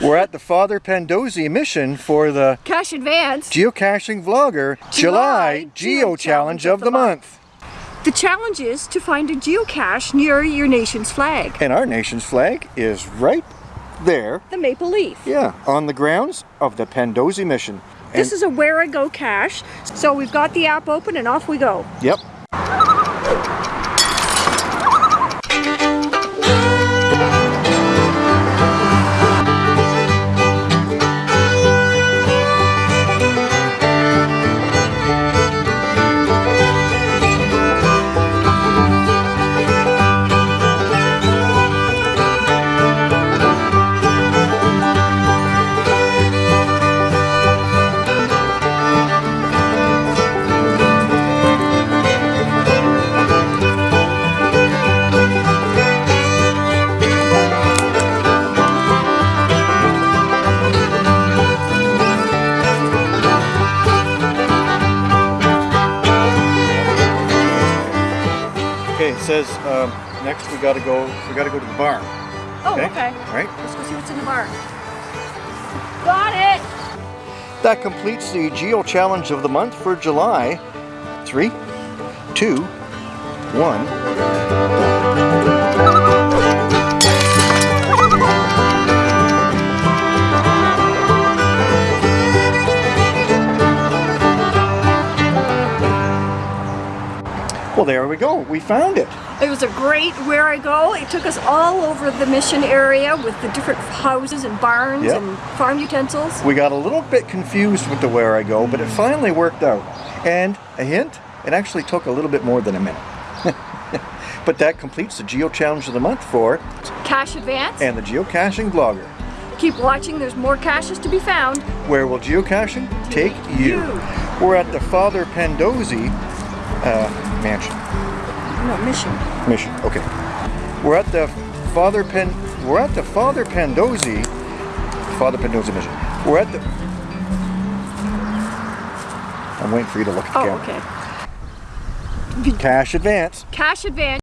We're at the Father Pandosy mission for the Cache Advance. Geocaching Vlogger July, July Geo Challenge of the month. The challenge is to find a geocache near your nation's flag, And our nation's flag is right there, the maple leaf. yeah, on the grounds of the Pandosy mission. And, This is a Wherigo cache. So we've got the app open and off we go. yep. Okay, it says um, next we gotta go. We gotta go to the barn. Oh, Okay. okay. All right. Let's go see what's in the barn. Got it! That completes the Geo Challenge of the month for July. Three, two, one. Well, there we go. We found it. It was a great Wherigo. It took us all over the mission area with the different houses and barns Yep. and farm utensils. We got a little bit confused with the Wherigo, but it finally worked out. And a hint, it actually took a little bit more than a minute. but that completes the Geo Challenge of the month for Cache Advance. and the Geocaching Vlogger. Keep watching, there's more caches to be found. Where will geocaching take you? you. We're at the Father Pandosy uh, mansion. No, mission. Mission. Okay. We're at the Father Pen. We're at the Father Pandosy. Father Pandosy mission. We're at the. I'm waiting for you to look at the Oh, camera. okay. Cache advance. Cache Advance.